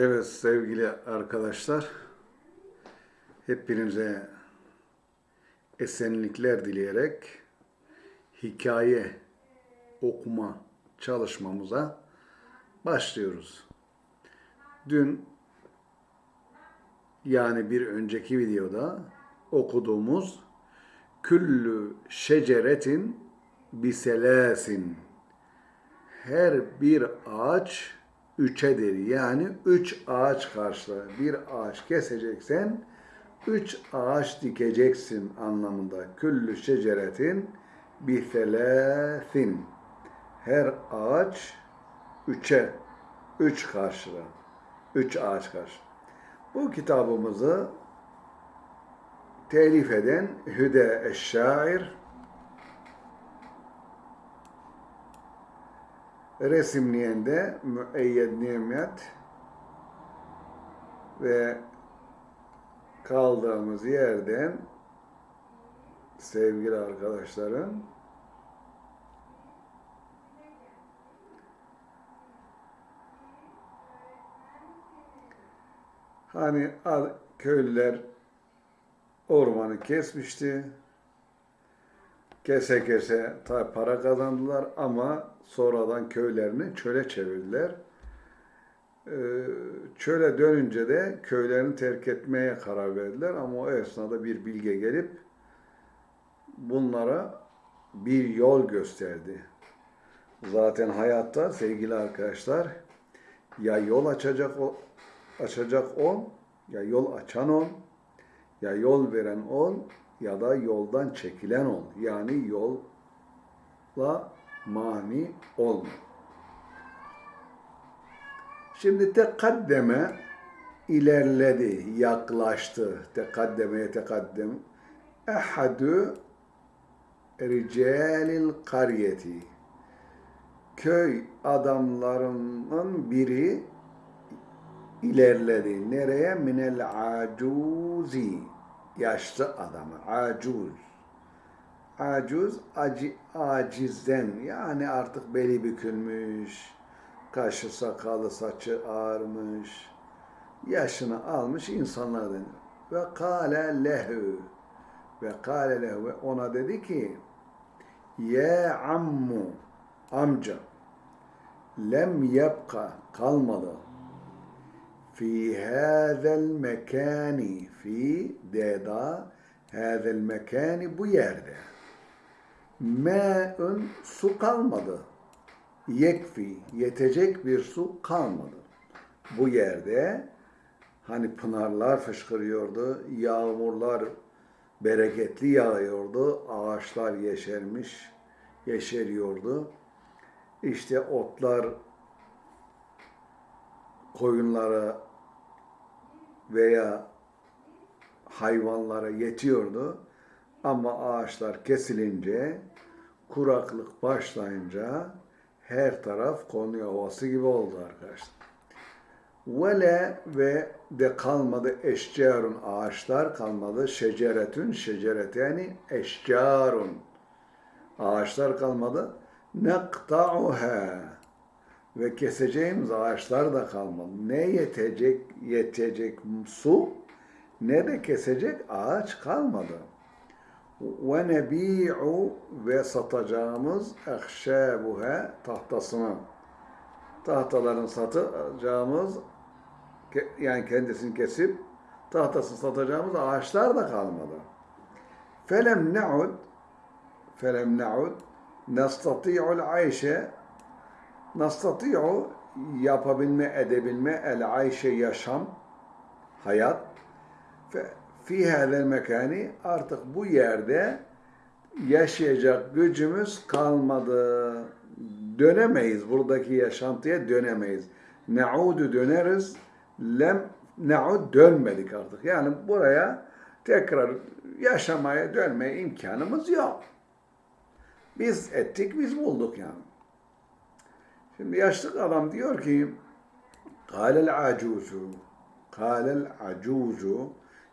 Evet sevgili arkadaşlar, hepinize esenlikler dileyerek hikaye okuma çalışmamıza başlıyoruz. Dün yani bir önceki videoda okuduğumuz Küllü şeceretin biselasin her bir ağaç üçedir. Yani üç ağaç karşılar. Bir ağaç keseceksen üç ağaç dikeceksin anlamında. Küllü şeceretin biselâsin. Her ağaç üçe, üç karşılar. Üç ağaç karşı. Bu kitabımızı telif eden Hüde Eşşair resimleyen de Müeyyed Nimet ve kaldığımız yerden sevgili arkadaşlarım hani köylüler ormanı kesmişti. Kese kese tabi para kazandılar ama sonradan köylerini çöle çevirdiler. Ee, çöle dönünce de köylerini terk etmeye karar verdiler ama o esnada bir bilge gelip bunlara bir yol gösterdi. Zaten hayatta sevgili arkadaşlar ya yol açacak açacak ol, ya yol açan ol, ya yol veren ol ya da yoldan çekilen ol. Yani yolla mani olma. Şimdi tekaddeme ilerledi, yaklaştı. Tekaddemeye tekaddem. Ehadü ricalil karyeti. Köy adamlarının biri ilerledi. Nereye? Minel acuzi. Yaşlı adamı. Acuz. Acuz, aci, acizden. Yani artık beli bükülmüş. Kaşı, sakalı, saçı ağarmış. Yaşını almış insanlar denir. Ve kâle lehu. Ve kâle lehu. Ve ona dedi ki Ye ammu. Amca. Lem yebka. Kalmadı في هذا المكان في deda هذا المكان bu yerde me'ün su kalmadı yekfi yetecek bir su kalmadı bu yerde hani pınarlar fışkırıyordu yağmurlar bereketli yağıyordu ağaçlar yeşermiş yeşeriyordu işte otlar koyunlara veya hayvanlara yetiyordu. Ama ağaçlar kesilince, kuraklık başlayınca her taraf Konya Ovası gibi oldu arkadaşlar. Vele ve de kalmadı eşcarun ağaçlar kalmadı şeceretün şecereteni eşcarun ağaçlar kalmadı nekta'uha ve keseceğimiz ağaçlar da kalmadı. Ne yetecek, yetecek su ne de kesecek ağaç kalmadı. Ve nebi'u ve satacağımız ehşâbuha tahtasını. Tahtaların satacağımız yani kendisini kesip tahtasını satacağımız ağaçlar da kalmadı. Felem ne'ud felem ne'ud nestati'ul ayşe nastati'u yapabilme, edebilme, el ayşe yaşam, hayat. Fi hadel mekani artık bu yerde yaşayacak gücümüz kalmadı. Dönemeyiz. Buradaki yaşantıya dönemeyiz. Ne'udu döneriz. Lem ne'ud dönmedik artık. Yani buraya tekrar yaşamaya dönmeye imkanımız yok. Biz ettik, biz bulduk yani. Şimdi yaşlı adam diyor ki Kâlel acuzu Kâlel acuzu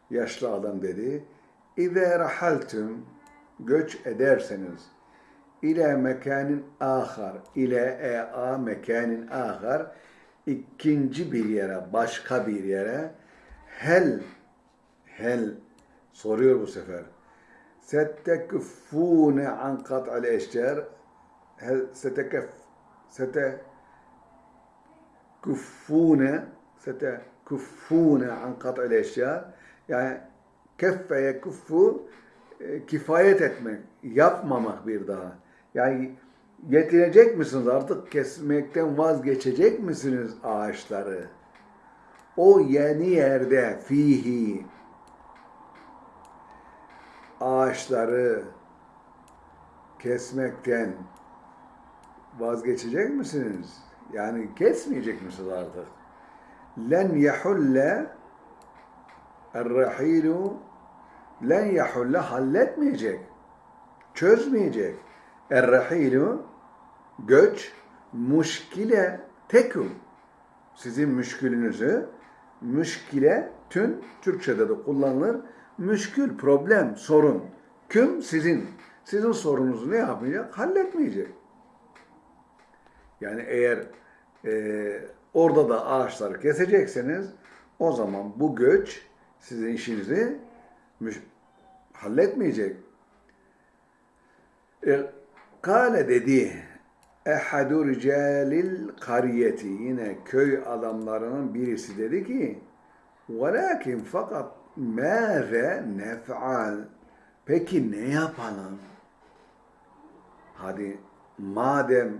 Yaşlı adam dedi İze rahaltüm Göç ederseniz ile mekanin ahar ile ea mekanin ahar ikinci bir yere, başka bir yere hel hel soruyor bu sefer. Settekufune an kat'al eşcer hel setekef sete kuffune sete kuffune an kat'al eşcer yani keffe yekuffu e, kifayet etmek, yapmamak bir daha. Yani yetirecek misiniz artık kesmekten vazgeçecek misiniz ağaçları? O yeni yerde fihi ağaçları kesmekten vazgeçecek misiniz? Yani kesmeyecek misiniz artık? Len yehulle er-rahilu len yehulle halletmeyecek. Çözmeyecek. Er-rahilu göç muşkile teküm. Sizin müşkülünüzü müşkile tün Türkçe'de de kullanılır. Müşkül, problem, sorun. Küm sizin. Sizin sorununuzu ne yapmayacak? Halletmeyecek. Yani eğer e, orada da ağaçları kesecekseniz o zaman bu göç sizin işinizi halletmeyecek. E, Kale dedi ehadu ricalil kariyeti yine köy adamlarının birisi dedi ki velakin fakat mâze nef'al peki ne yapalım? Hadi madem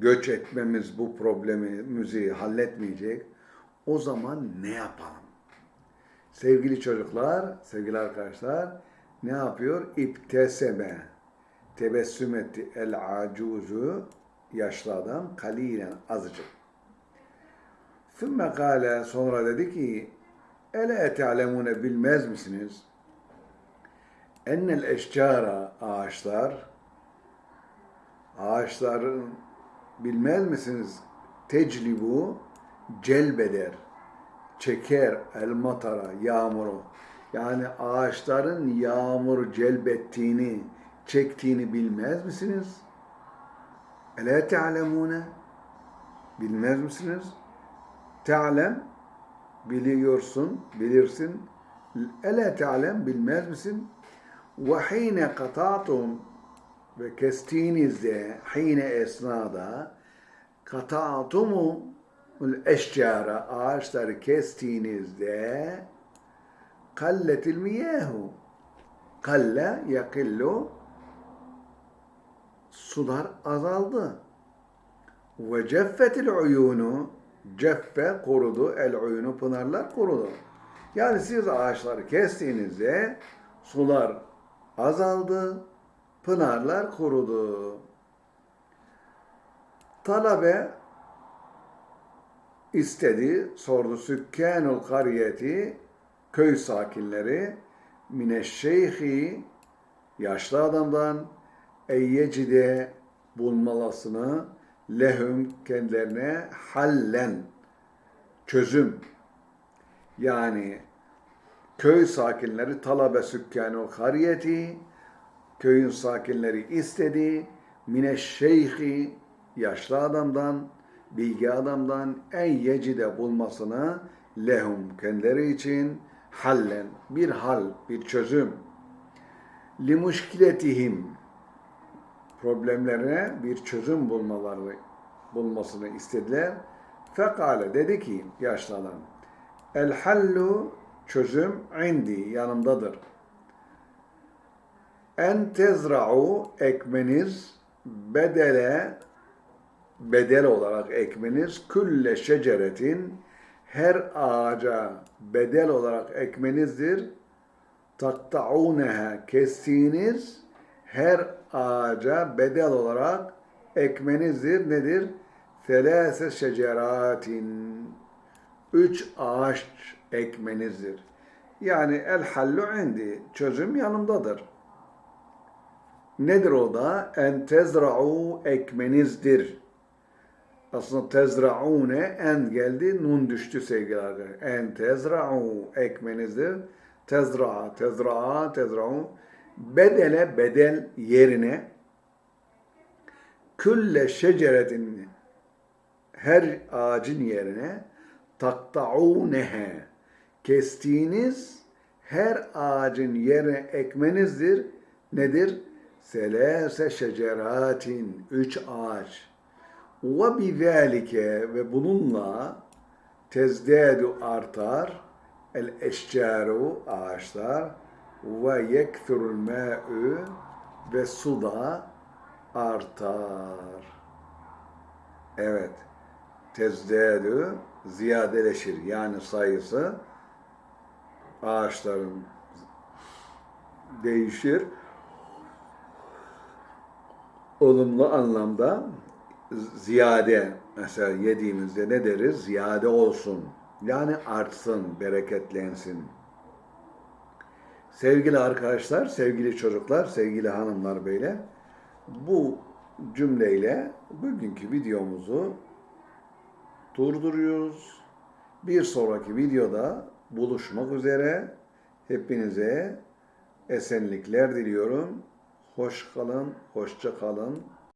göç etmemiz bu problemimizi halletmeyecek o zaman ne yapalım? Sevgili çocuklar, sevgili arkadaşlar ne yapıyor? İpteseme tebessüm etti el acuzu yaşlı adam kalilen azıcık. Sümme kâle sonra dedi ki ele te'lemune bilmez misiniz? Ennel eşcara ağaçlar ağaçların bilmez misiniz? Teclibu celbeder çeker el matara yağmuru yani ağaçların yağmur celbettiğini çektiğini bilmez misiniz? Ele te'lemune bilmez misiniz? Te'lem biliyorsun, bilirsin. Ele te'lem bilmez misin? Ve hine kata'tum ve kestiğinizde hine esnada kata'tumu eşcara ağaçları kestiğinizde kalletil miyahu kalle yakillu sular azaldı. Ve ceffetil uyunu ceffe kurudu, el uyunu pınarlar kurudu. Yani siz ağaçları kestiğinizde sular azaldı, pınarlar kurudu. Talabe istedi, sordu sükkanul kariyeti, köy sakinleri, mineşşeyhi, yaşlı adamdan, eyyecide bulmalasını lehum kendilerine hallen çözüm yani köy sakinleri talabe sükkanı kariyeti köyün sakinleri istedi mineşşeyhi yaşlı adamdan bilgi adamdan en yecide bulmasını lehum kendileri için hallen bir hal bir çözüm limuşkiletihim problemlerine bir çözüm bulmaları bulmasını istediler. Fekale dedi ki yaşlı adam El hallu çözüm indi yanımdadır. En tezra'u ekmeniz bedele bedel olarak ekmeniz külle şeceretin her ağaca bedel olarak ekmenizdir. Takta'uneha kestiğiniz her ağaca bedel olarak ekmenizdir. Nedir? Selase şeceratin. Üç ağaç ekmenizdir. Yani el hallu indi. Çözüm yanımdadır. Nedir o da? En tezra'u ekmenizdir. Aslında tezra'une en geldi, nun düştü sevgili arkadaşlar. En tezra'u ekmenizdir. Tezra'a, tezra'a, tezra'u. Bedele bedel yerine külle şeceretin her ağacın yerine taktaunehe kestiğiniz her ağacın yerine ekmenizdir. Nedir? Selase şeceratin üç ağaç. Ve bizalike ve bununla tezdadu artar el eşcaru ağaçlar ve yekthurul ma'u ve su da artar. Evet. Tezdadu ziyadeleşir. Yani sayısı ağaçların değişir. Olumlu anlamda ziyade mesela yediğimizde ne deriz? Ziyade olsun. Yani artsın, bereketlensin. Sevgili arkadaşlar, sevgili çocuklar, sevgili hanımlar beyler, bu cümleyle bugünkü videomuzu durduruyoruz. Bir sonraki videoda buluşmak üzere. Hepinize esenlikler diliyorum. Hoş kalın, hoşça kalın,